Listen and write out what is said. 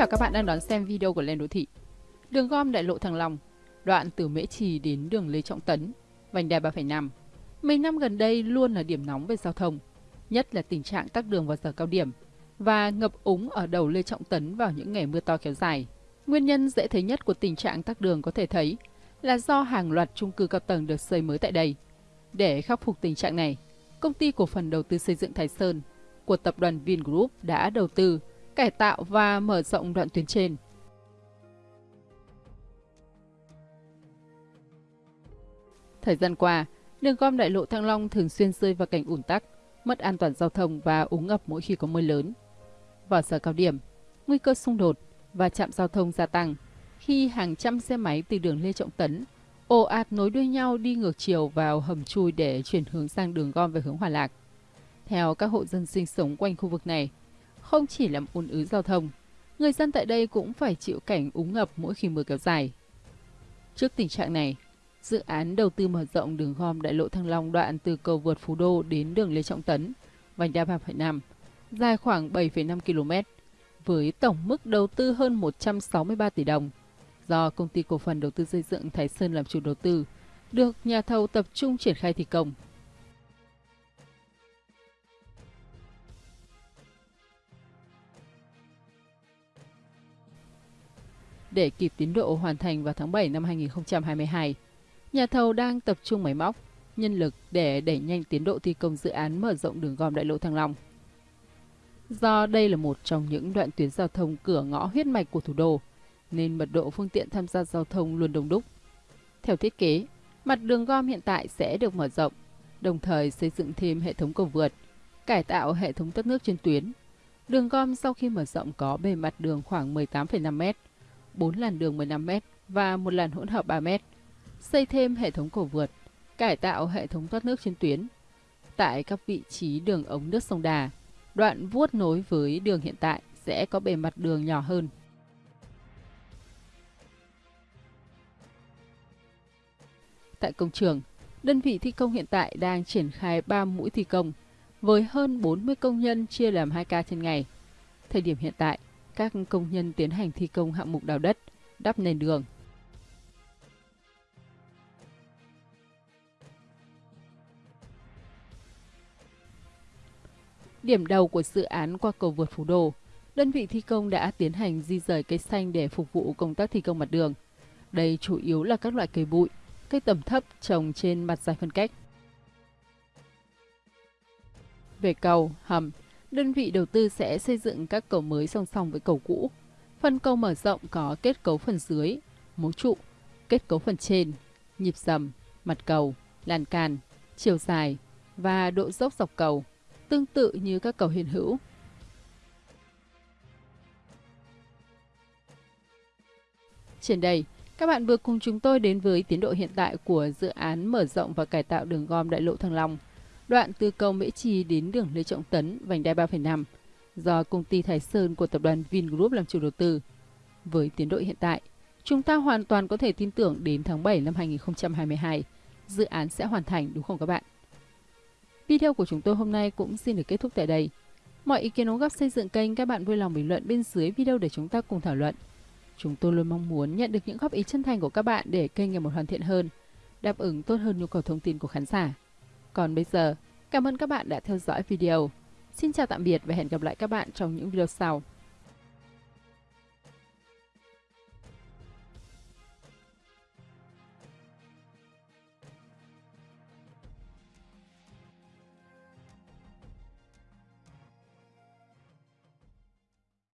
chào các bạn đang đón xem video của Lên Đô Thị. Đường gom đại lộ Thăng Long, đoạn từ Mễ Trì đến đường Lê Trọng Tấn, vành đai 3,5. Mấy năm gần đây luôn là điểm nóng về giao thông, nhất là tình trạng tắc đường vào giờ cao điểm và ngập úng ở đầu Lê Trọng Tấn vào những ngày mưa to kéo dài. Nguyên nhân dễ thấy nhất của tình trạng tắc đường có thể thấy là do hàng loạt chung cư cao tầng được xây mới tại đây. Để khắc phục tình trạng này, công ty cổ phần đầu tư xây dựng Thái Sơn của tập đoàn Vingroup đã đầu tư cải tạo và mở rộng đoạn tuyến trên. Thời gian qua, đường gom đại lộ Thăng Long thường xuyên rơi vào cảnh ủn tắc, mất an toàn giao thông và úng ngập mỗi khi có mưa lớn. Vào giờ cao điểm, nguy cơ xung đột và chạm giao thông gia tăng khi hàng trăm xe máy từ đường Lê Trọng Tấn ồ ạt nối đuôi nhau đi ngược chiều vào hầm chui để chuyển hướng sang đường gom về hướng Hòa Lạc. Theo các hộ dân sinh sống quanh khu vực này, không chỉ làm ùn ứ giao thông, người dân tại đây cũng phải chịu cảnh úng ngập mỗi khi mưa kéo dài. Trước tình trạng này, dự án đầu tư mở rộng đường gom đại lộ Thăng Long đoạn từ cầu vượt Phú Đô đến đường Lê Trọng Tấn, vành đai 3,5, dài khoảng 7,5 km, với tổng mức đầu tư hơn 163 tỷ đồng, do công ty cổ phần đầu tư xây dựng Thái Sơn làm chủ đầu tư, được nhà thầu tập trung triển khai thi công. Để kịp tiến độ hoàn thành vào tháng 7 năm 2022. Nhà thầu đang tập trung máy móc, nhân lực để đẩy nhanh tiến độ thi công dự án mở rộng đường gom đại lộ Thăng Long. Do đây là một trong những đoạn tuyến giao thông cửa ngõ huyết mạch của thủ đô, nên mật độ phương tiện tham gia giao thông luôn đông đúc. Theo thiết kế, mặt đường gom hiện tại sẽ được mở rộng, đồng thời xây dựng thêm hệ thống cầu vượt, cải tạo hệ thống thoát nước trên tuyến. Đường gom sau khi mở rộng có bề mặt đường khoảng 18,5 mét, 4 làn đường 15m và một làn hỗn hợp 3m. Xây thêm hệ thống cầu vượt, cải tạo hệ thống thoát nước trên tuyến. Tại các vị trí đường ống nước sông Đà, đoạn vuốt nối với đường hiện tại sẽ có bề mặt đường nhỏ hơn. Tại công trường, đơn vị thi công hiện tại đang triển khai 3 mũi thi công với hơn 40 công nhân chia làm 2 ca trên ngày. Thời điểm hiện tại, các công nhân tiến hành thi công hạng mục đào đất, đắp nền đường. Điểm đầu của dự án qua cầu vượt Phú Đô, đơn vị thi công đã tiến hành di rời cây xanh để phục vụ công tác thi công mặt đường. Đây chủ yếu là các loại cây bụi, cây tầm thấp trồng trên mặt dài phân cách. Về cầu, hầm, đơn vị đầu tư sẽ xây dựng các cầu mới song song với cầu cũ. Phần cầu mở rộng có kết cấu phần dưới, mố trụ, kết cấu phần trên, nhịp dầm, mặt cầu, lan can, chiều dài và độ dốc dọc cầu, tương tự như các cầu hiện hữu. Trên đây, các bạn vừa cùng chúng tôi đến với tiến độ hiện tại của dự án mở rộng và cải tạo đường gom đại lộ Thăng Long đoạn từ cầu Mễ Trì đến đường Lê Trọng Tấn, vành đai 3,5, do công ty Thái Sơn của tập đoàn Vingroup làm chủ đầu tư. Với tiến độ hiện tại, chúng ta hoàn toàn có thể tin tưởng đến tháng 7 năm 2022, dự án sẽ hoàn thành đúng không các bạn? Video của chúng tôi hôm nay cũng xin được kết thúc tại đây. Mọi ý kiến đóng góp xây dựng kênh các bạn vui lòng bình luận bên dưới video để chúng ta cùng thảo luận. Chúng tôi luôn mong muốn nhận được những góp ý chân thành của các bạn để kênh ngày một hoàn thiện hơn, đáp ứng tốt hơn nhu cầu thông tin của khán giả. Còn bây giờ, cảm ơn các bạn đã theo dõi video. Xin chào tạm biệt và hẹn gặp lại các bạn trong những video sau.